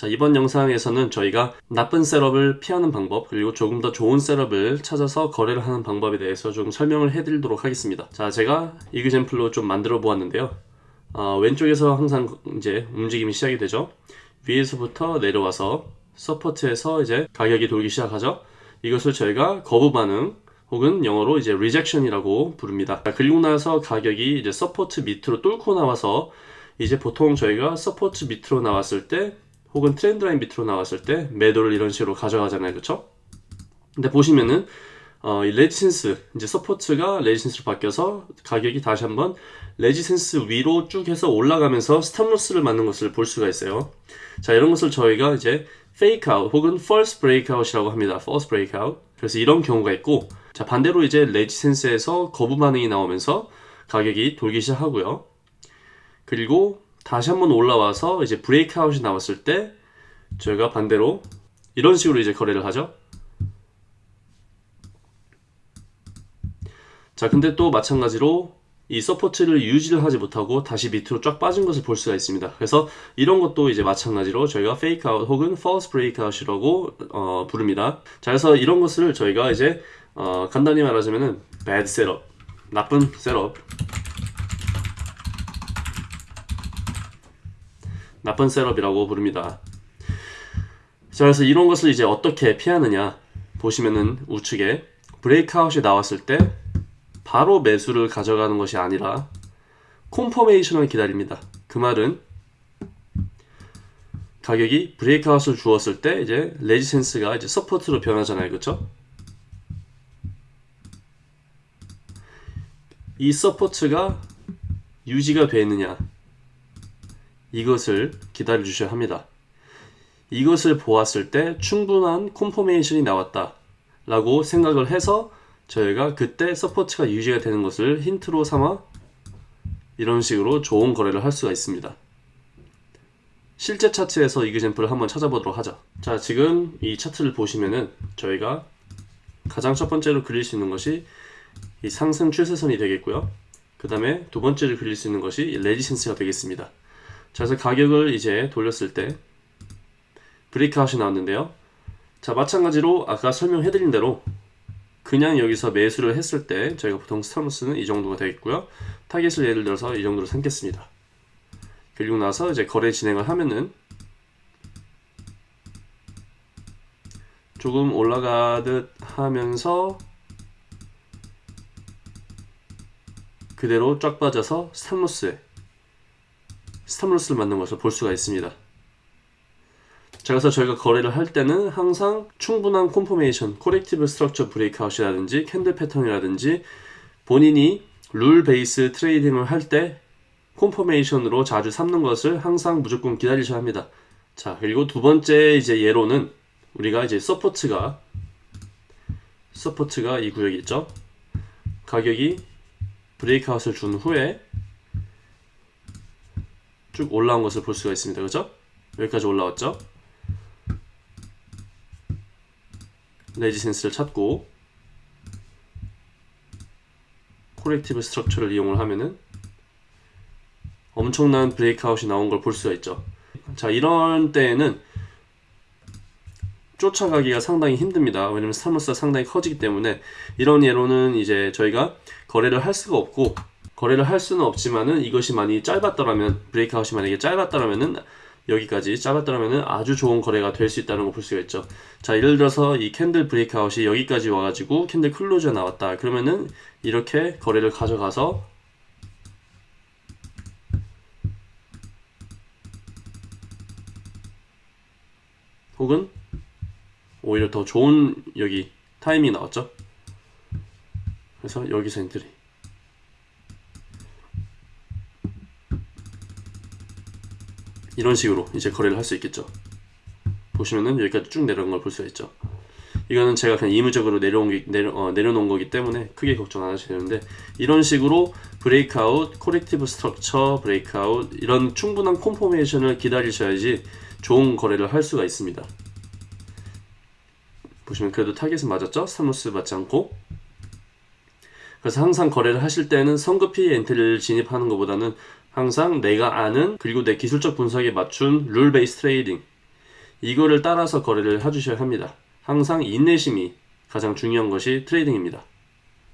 자 이번 영상에서는 저희가 나쁜 setup을 피하는 방법 그리고 조금 더 좋은 setup을 찾아서 거래를 하는 방법에 대해서 좀 설명을 해드리도록 하겠습니다. 자 제가 example을 좀 만들어 보았는데요. 어, 왼쪽에서 항상 이제 움직임이 시작이 되죠. 위에서부터 내려와서 support에서 이제 가격이 돌기 시작하죠. 이것을 저희가 거부 반응 혹은 영어로 이제 rejection이라고 부릅니다. 그리고 나서 가격이 이제 support 밑으로 뚫고 나와서 이제 보통 저희가 support 밑으로 나왔을 때 혹은 trend line 밑으로 나왔을 때 매도를 이런 식으로 가져가잖아요. 그렇죠? 근데 보시면은 어, 이 resistance 이제 support가 resistance로 바뀌어서 가격이 다시 한번 resistance 위로 쭉 해서 올라가면서 stop loss를 맞는 것을 볼 수가 있어요. 자, 이런 것을 저희가 이제 fake out 혹은 false breakout이라고 합니다. false breakout. 그래서 이런 경우가 있고 자 반대로 이제 resistance에서 거부 반응이 나오면서 가격이 돌기 시작하고요. 그리고 다시 한번 올라와서 이제 breakout이 나왔을 때 저희가 반대로 이런 식으로 이제 거래를 하죠. 자 근데 또 마찬가지로 이 support를 유지를 하지 못하고 다시 밑으로 쫙 빠진 것을 볼 수가 있습니다. 그래서 이런 것도 이제 마찬가지로 저희가 fake out 혹은 false breakout이라고 어, 부릅니다. 자, 그래서 이런 것을 저희가 이제 어, 간단히 말하자면은 bad setup, 나쁜 setup, 나쁜 setup이라고 부릅니다. 자, 그래서 이런 것을 이제 어떻게 피하느냐 보시면은 우측에 breakout이 나왔을 때 바로 매수를 가져가는 것이 아니라 콤퍼메이션을 기다립니다. 그 말은 가격이 breakout을 주었을 때 이제 resistance가 이제 support로 변하잖아요. 그렇죠? 이 support가 유지가 되느냐 이것을 기다려 주셔야 합니다. 이것을 보았을 때 충분한 콤포메이션이 나왔다 라고 생각을 해서 저희가 그때 support가 유지가 되는 것을 힌트로 삼아 이런 식으로 좋은 거래를 할 수가 있습니다. 실제 차트에서 example을 한번 찾아보도록 하죠. 자, 지금 이 차트를 보시면은 저희가 가장 첫 번째로 그릴 수 있는 것이 이 상승 추세선이 되겠고요. 그 다음에 두 번째로 그릴 수 있는 것이 resistance가 되겠습니다. 자, 그래서 가격을 이제 돌렸을 때 breakout이 나왔는데요. 자, 마찬가지로 아까 설명해 드린 대로 그냥 여기서 매수를 했을 때 저희가 보통 stop loss는 이 정도가 되겠고요. 타겟을 예를 들어서 이 정도로 삼겠습니다. 그리고 나서 이제 거래 진행을 하면은 조금 올라가듯 하면서 그대로 쫙 빠져서 스탑로스에 스탑로스를 만든 것을 볼 수가 있습니다. 자, 그래서 저희가 거래를 할 때는 항상 충분한 confirmation, corrective structure breakout이라든지 candle 패턴이라든지 본인이 rule base trading을 할 때 콤포메이션으로 자주 삼는 것을 항상 무조건 기다리셔야 합니다. 자, 그리고 두 번째 이제 예로는 우리가 이제 support가 support가 이 구역이 있죠. 가격이 breakout을 준 후에 쭉 올라온 것을 볼 수가 있습니다. 그죠? 여기까지 올라왔죠? resistance를 찾고 corrective structure를 이용을 하면은 엄청난 breakout이 나온 걸 볼 수가 있죠. 자, 이런 때에는 쫓아가기가 상당히 힘듭니다. 왜냐면 stop loss가 상당히 커지기 때문에 이런 예로는 이제 저희가 거래를 할 수가 없고 거래를 할 수는 없지만은 이것이 많이 짧았더라면 breakout이 만약에 짧았더라면은 여기까지 짧았더라면은 아주 좋은 거래가 될 수 있다는 걸볼 수가 있죠. 자, 예를 들어서 이 candle breakout이 여기까지 와가지고 candle close가 나왔다. 그러면은 이렇게 거래를 가져가서 혹은 오히려 더 좋은 여기 타이밍이 나왔죠. 그래서 여기서 entry. 이런 식으로 이제 거래를 할 수 있겠죠. 보시면은 여기까지 쭉 내려온 걸 볼 수가 있죠. 이거는 제가 그냥 임의적으로 내려온 게, 내려, 어, 내려놓은 거기 때문에 크게 걱정 안 하셔도 되는데 이런 식으로 breakout, corrective structure, breakout 이런 충분한 콤포메이션을 기다리셔야지 좋은 거래를 할 수가 있습니다. 보시면 그래도 타겟은 맞았죠? stop loss 맞지 않고 그래서 항상 거래를 하실 때는 성급히 entry를 진입하는 것보다는 항상 내가 아는 그리고 내 기술적 분석에 맞춘 rule base trading 이거를 따라서 거래를 해주셔야 합니다. 항상 인내심이 가장 중요한 것이 트레이딩입니다.